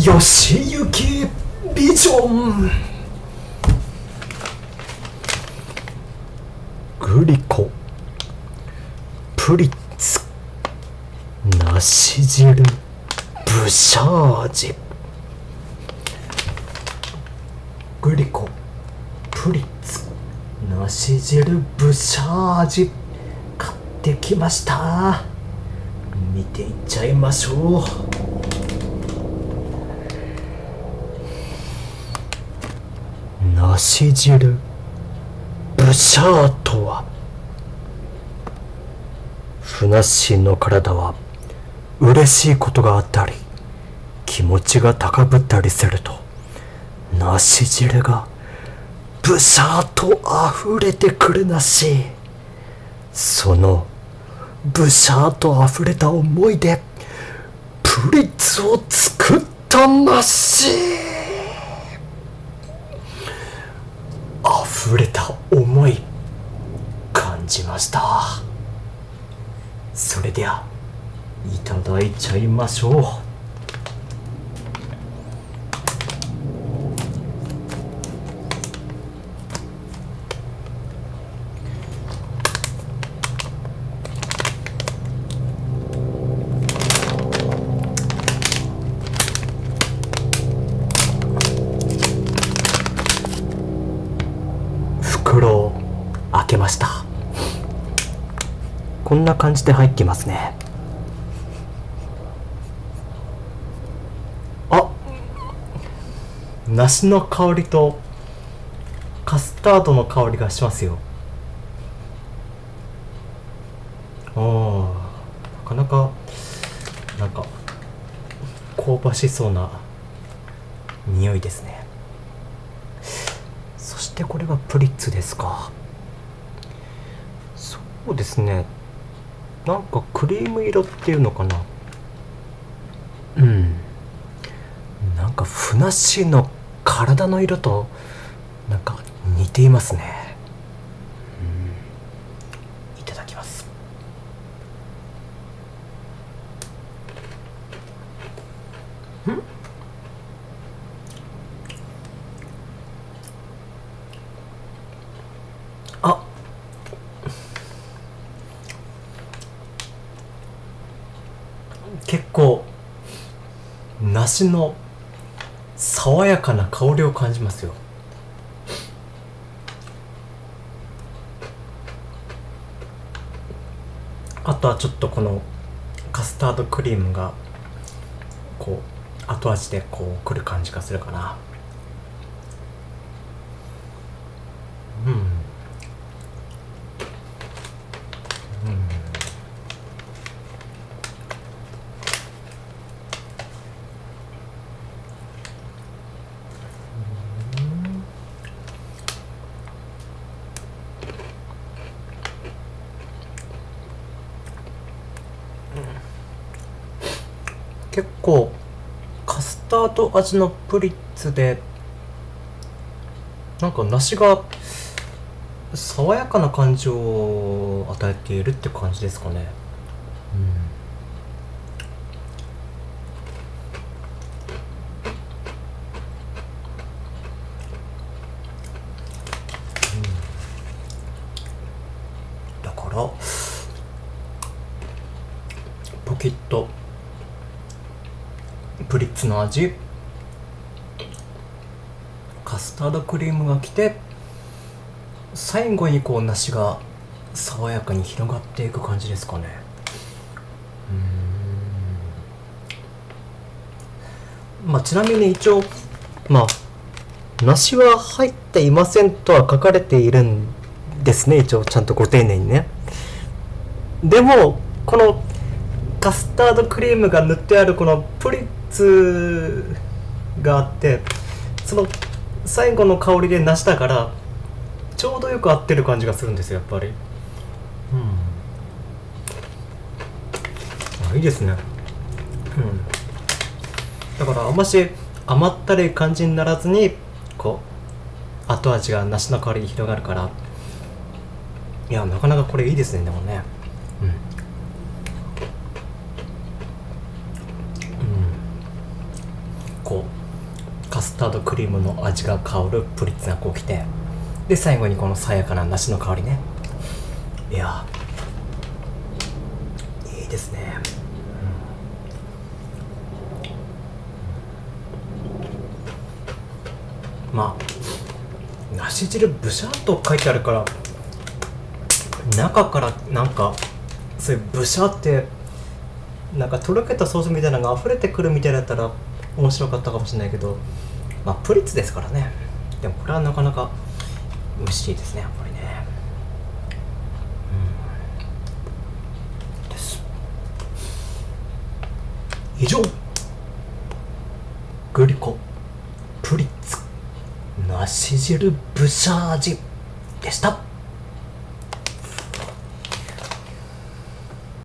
吉行ビジョングリコ。プリッツ。梨汁。ブシャージグリコ。プリッツ。梨汁。ブシャージ買ってきました。見ていっちゃいましょう。梨汁。ブシャーとは。ふなっしーの体は嬉しいことがあったり気持ちが高ぶったりすると梨汁がブシャーと溢れてくるなし。そのブシャーと溢れた思いでプリッツを作ったなし。ぶれた思い感じました。それではいただいちゃいましょう。こんな感じで入ってますね。あ梨の香りとカスタードの香りがしますよ。あなかなかなんか香ばしそうな匂いですね。そしてこれがプリッツですか。そうですね。なんかクリーム色っていうのかな？うん。なんかふなっしーの体の色となんか似ていますねうんいただきますんあ結構梨の爽やかな香りを感じますよ。あとはちょっとこのカスタードクリームがこう後味でこうくる感じがするかな。結構カスタード味のプリッツでなんか梨が爽やかな感じを与えているって感じですかね。うん。だからポキッとプリッツの味。カスタードクリームがきて最後にこう梨が爽やかに広がっていく感じですかね。うん。まあちなみに一応まあ梨は入っていませんとは書かれているんですね。一応ちゃんとご丁寧にね。でもこのカスタードクリームが塗ってあるこのプリッツがあってその最後の香りで梨だからちょうどよく合ってる感じがするんですよやっぱり。うん。あいいですね。うん。だからあんまし甘ったるい感じにならずにこう後味が梨の香りに広がるから。いやなかなかこれいいですねでもねうんカスタードクリームの味が香るプリッツがこうきてで最後にこの爽やかな梨の香りね。いやいいですね、うん。まあ梨汁ブシャーと書いてあるから中からなんかそういうブシャーってなんかとろけたソースみたいなのが溢れてくるみたいだったら面白かったかもしれないけどまあプリッツですからね。でもこれはなかなか美味しいですねやっぱりね。うん。です。以上。グリコ。プリッツ。梨汁ブシャージ。でした。